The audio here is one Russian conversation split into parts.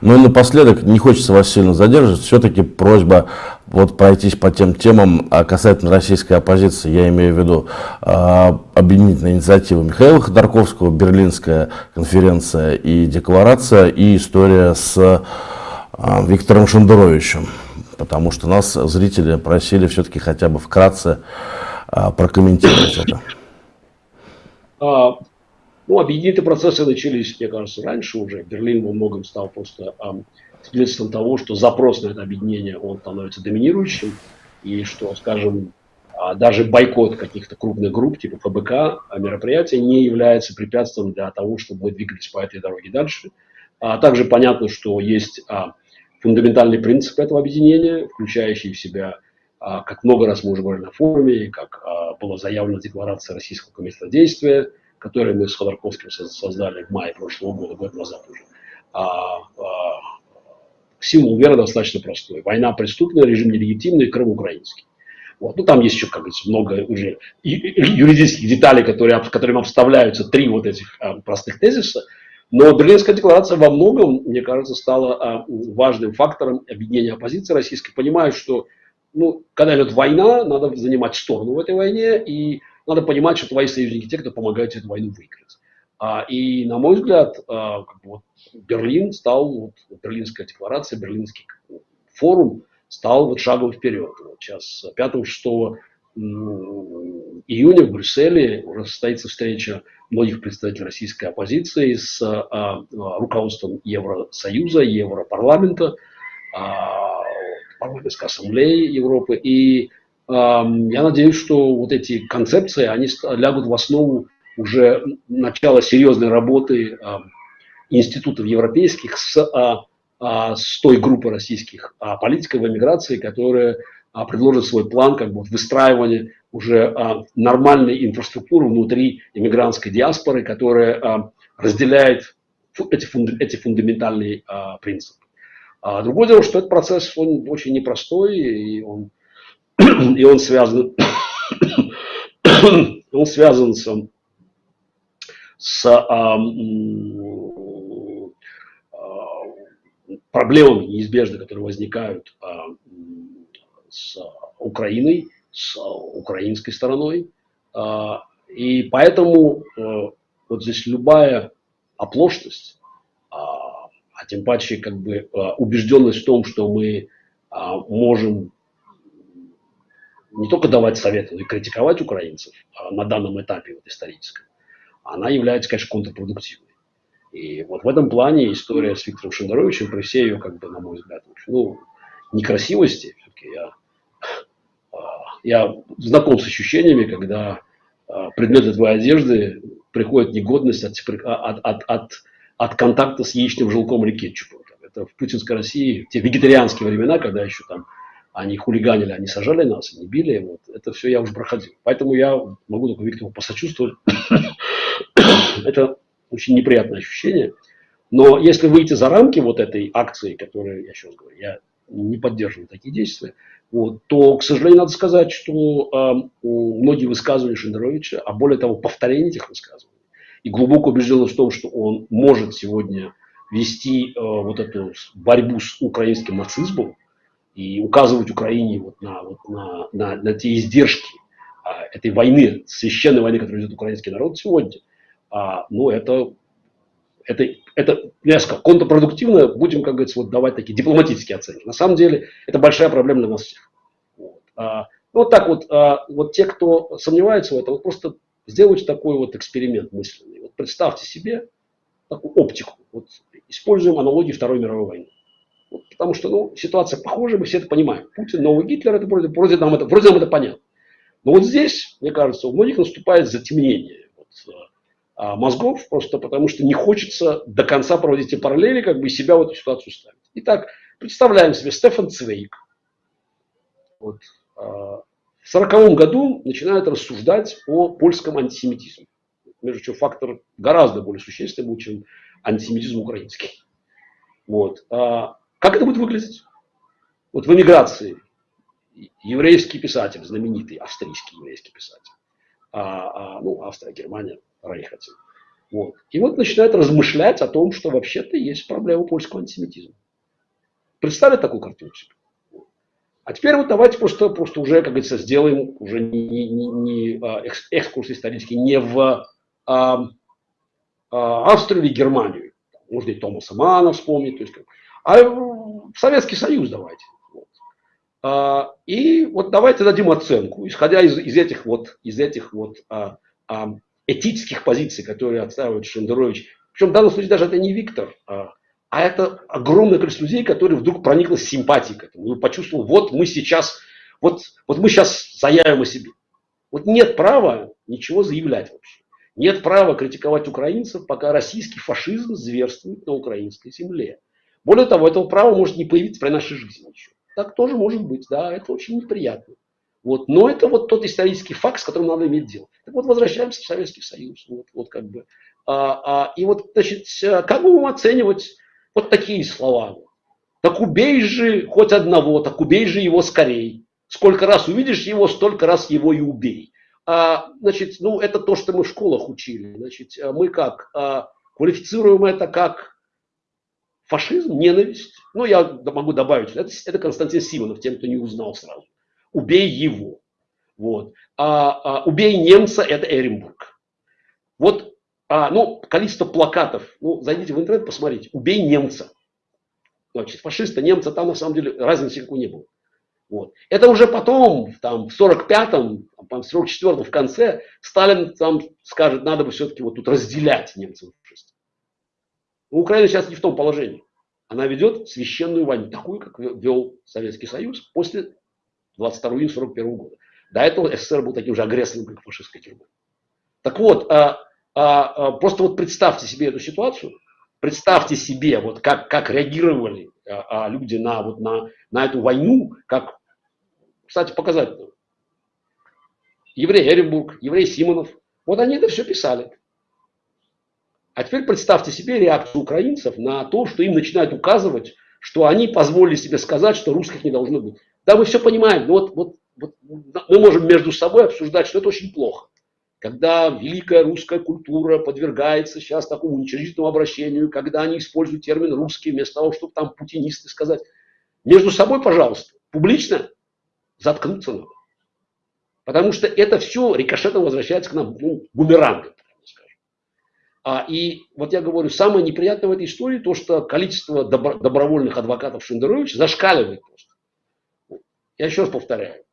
Ну и напоследок, не хочется вас сильно задерживать, все-таки просьба вот пройтись по тем темам а касательно российской оппозиции, я имею в виду а, объединительная инициатива Михаила Ходорковского, Берлинская конференция и декларация, и история с а, Виктором Шендеровичем, потому что нас зрители просили все-таки хотя бы вкратце прокомментировать это. Ну, объединительные процессы начались, мне кажется, раньше уже. Берлин во многом стал просто а, свидетельством того, что запрос на это объединение, он становится доминирующим, и что, скажем, а, даже бойкот каких-то крупных групп, типа ФБК, а, мероприятия не является препятствием для того, чтобы мы двигались по этой дороге дальше. А также понятно, что есть а, фундаментальный принцип этого объединения, включающий в себя, а, как много раз мы уже говорили на форуме, как а, было заявлено в декларации Российского комитета действия, который мы с Ходорковским создали в мае прошлого года, год назад уже. А, а, символ веры достаточно простой. Война преступная, режим нелегитимный, Крым украинский. Вот. Ну, там есть еще, как говорится, много уже юридических деталей, которые, которым обставляются три вот этих а, простых тезиса. Но Берлинская декларация во многом, мне кажется, стала а, важным фактором объединения оппозиции российской. Понимаю, что ну, когда идет война, надо занимать сторону в этой войне, и надо понимать, что твои союзники те, кто помогает эту войну выиграть. А, и, на мой взгляд, а, как бы вот Берлин стал, вот, Берлинская декларация, Берлинский форум стал вот шагом вперед. Вот сейчас 5-6 июня в Брюсселе уже состоится встреча многих представителей российской оппозиции с а, а, руководством Евросоюза, Европарламента, а, парламентской ассамблеи Европы. И я надеюсь, что вот эти концепции, они лягут в основу уже начала серьезной работы институтов европейских с, а, а, с той группой российских а, политиков в эмиграции, которая а, предложит свой план как бы, выстраивания уже нормальной инфраструктуры внутри иммигрантской диаспоры, которая разделяет эти, фунда, эти фундаментальные принципы. Другое дело, что этот процесс он очень непростой, и он, и он связан, он связан с, с а, а, проблемами неизбежно, которые возникают а, с Украиной, с украинской стороной. А, и поэтому э, вот здесь любая оплошность, а, а тем паче как бы э, убежденность в том, что мы а, можем не только давать советы, но и критиковать украинцев на данном этапе вот, историческом, она является, конечно, контрпродуктивной. И вот в этом плане история с Виктором Шендеровичем, при всей ее, как бы, на мой взгляд, ну, некрасивости, все-таки я я знаком с ощущениями, когда а, предметы твоей одежды приходит негодность от, от, от, от, от контакта с яичным желтком или кетчупом. Это в путинской России, в те вегетарианские времена, когда еще там они хулиганили, они сажали нас, они били. Вот, это все я уже проходил. Поэтому я могу только Виктору посочувствовать. это очень неприятное ощущение. Но если выйти за рамки вот этой акции, которую я сейчас говорю, я не поддерживаю такие действия, вот, то, к сожалению, надо сказать, что э, многие высказывания Шендеровича, а более того, повторение этих высказываний, и глубоко убежденность в том, что он может сегодня вести э, вот эту борьбу с украинским нацизмом и указывать Украине вот на, вот на, на, на те издержки э, этой войны, священной войны, которую ведет украинский народ сегодня, э, ну, это это, это сказал, контрпродуктивно, будем, как говорится, вот давать такие дипломатические оценки. На самом деле, это большая проблема для нас всех. Вот, а, ну, вот так вот, а, вот те, кто сомневается в этом, вот просто сделайте такой вот эксперимент мысленный. Вот представьте себе такую оптику. Вот используем аналогии Второй мировой войны. Потому что ну, ситуация похожа, мы все это понимаем. Путин, новый Гитлер, это вроде, вроде, нам это, вроде нам это понятно. Но вот здесь, мне кажется, у многих наступает затемнение. Вот, а, мозгов, просто потому что не хочется до конца проводить эти параллели, как бы себя в эту ситуацию ставить. Итак, представляем себе Стефан Цвейк. Вот, а, в сороковом году начинает рассуждать о польском антисемитизме. Между чем фактор гораздо более существенный чем антисемитизм украинский. Вот. А как это будет выглядеть? Вот в эмиграции еврейский писатель, знаменитый австрийский еврейский писатель, а, а, ну, Австрия, Германия, Рейх Вот. И вот начинают размышлять о том, что вообще-то есть проблема польского антисемитизма. Представили такую картину себе? А теперь вот давайте просто, просто уже, как говорится, сделаем уже не, не, не, а, экскурс исторический не в а, а, Австрию или Германию. Можно и Томаса Мана вспомнить. То есть, а в Советский Союз давайте. Вот. А, и вот давайте дадим оценку, исходя из, из этих вот, из этих вот а, а, этических позиций, которые отстаивает Шендерович. Причем в данном случае даже это не Виктор, а, а это огромное количество людей, которые вдруг прониклось симпатией к этому. И почувствовал, вот мы сейчас, вот, вот мы сейчас заявим о себе. Вот нет права ничего заявлять вообще. Нет права критиковать украинцев, пока российский фашизм зверствует на украинской земле. Более того, этого права может не появиться при нашей жизни еще. Так тоже может быть, да, это очень неприятно. Вот. Но это вот тот исторический факт, с которым надо иметь дело. Так вот, возвращаемся в Советский Союз. Вот, вот как бы. А, а, и вот, значит, как будем оценивать вот такие слова. Так убей же хоть одного, так убей же его скорей. Сколько раз увидишь его, столько раз его и убей. А, значит, ну, это то, что мы в школах учили. Значит, мы как? А, квалифицируем это как фашизм, ненависть. Ну, я могу добавить, это, это Константин Симонов, тем, кто не узнал сразу убей его. Вот. А, а, убей немца – это Эренбург. Вот, а, ну, количество плакатов. Ну, зайдите в интернет, посмотрите. Убей немца. Значит, фашиста, немца, там на самом деле разницы никакой не было. Вот. Это уже потом, там, в 45-м, в 44-м, в конце, Сталин там скажет, надо бы все-таки вот тут разделять немцев и фашистов. Украина сейчас не в том положении. Она ведет священную войну, такую, как вел Советский Союз после 22 июня 41 года. До этого СССР был таким же агрессором, как фашистская тюрьма. Так вот, а, а, а, просто вот представьте себе эту ситуацию, представьте себе, вот как, как реагировали а, а, люди на, вот на, на эту войну, как, кстати, показательно. Еврей Эренбург, еврей Симонов, вот они это все писали. А теперь представьте себе реакцию украинцев на то, что им начинают указывать, что они позволили себе сказать, что русских не должно быть. Да, мы все понимаем, но вот, вот, вот мы можем между собой обсуждать, что это очень плохо. Когда великая русская культура подвергается сейчас такому уничижительному обращению, когда они используют термин русский вместо того, чтобы там путинисты сказать. Между собой, пожалуйста, публично заткнуться надо. Потому что это все рикошетом возвращается к нам ну, бумерангом. А, и вот я говорю, самое неприятное в этой истории то, что количество добро, добровольных адвокатов Шендеровича зашкаливает просто. Я еще раз повторяю.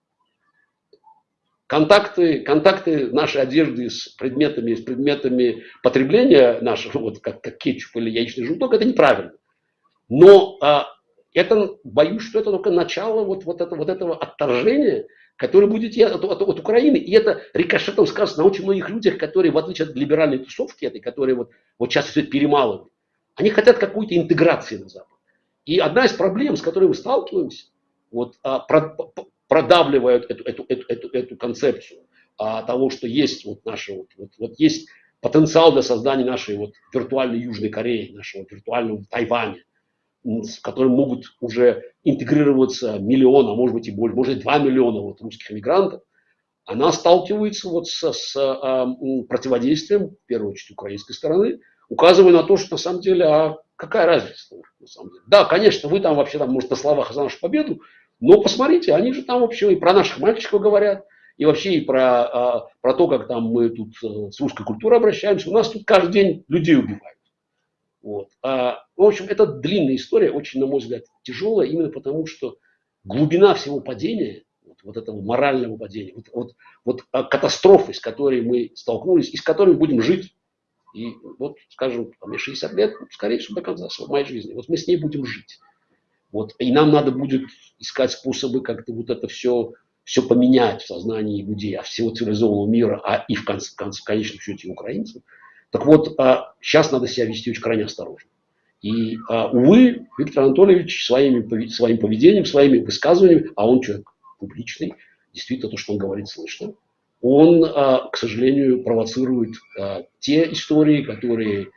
Контакты, контакты нашей одежды с предметами, с предметами потребления нашего, вот как, как кетчуп или яичный желток, это неправильно. Но а, это, боюсь, что это только начало вот, вот, это, вот этого отторжения, которое будет от, от, от Украины. И это рикошетом сказано на очень многих людях, которые, в отличие от либеральной тусовки этой, которые вот, вот сейчас все перемалывают, они хотят какой-то интеграции на Запад. И одна из проблем, с которой мы сталкиваемся, вот, а, про, продавливают эту, эту, эту, эту, эту концепцию а, того, что есть вот наши вот, вот, вот есть потенциал для создания нашей вот виртуальной Южной Кореи, нашего виртуального Тайваня, с которым могут уже интегрироваться миллион, а может быть и больше, может быть два миллиона вот русских мигрантов, она сталкивается вот с, с а, противодействием, в первую очередь, украинской стороны, указывая на то, что на самом деле, а какая разница на самом деле. Да, конечно, вы там вообще, там, может, на словах за нашу победу, но посмотрите, они же там вообще и про наших мальчиков говорят, и вообще и про, а, про то, как там мы тут э, с русской культурой обращаемся. У нас тут каждый день людей убивают. Вот. А, в общем, это длинная история, очень, на мой взгляд, тяжелая, именно потому что глубина всего падения, вот, вот этого морального падения, вот, вот, вот а, катастрофы, с которой мы столкнулись, и с которой будем жить, и вот, скажем, мне 60 лет, скорее всего, до конца моей жизни, вот мы с ней будем жить. Вот, и нам надо будет искать способы как-то вот это все, все поменять в сознании людей, а всего цивилизованного мира, а и в, конце, в, конце, в конечном счете украинцев. Так вот, а, сейчас надо себя вести очень крайне осторожно. И, а, увы, Виктор Анатольевич своими, своим поведением, своими высказываниями, а он человек публичный, действительно то, что он говорит, слышно, он, а, к сожалению, провоцирует а, те истории, которые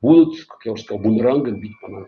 будут, как я уже сказал, бумерангом бить по нам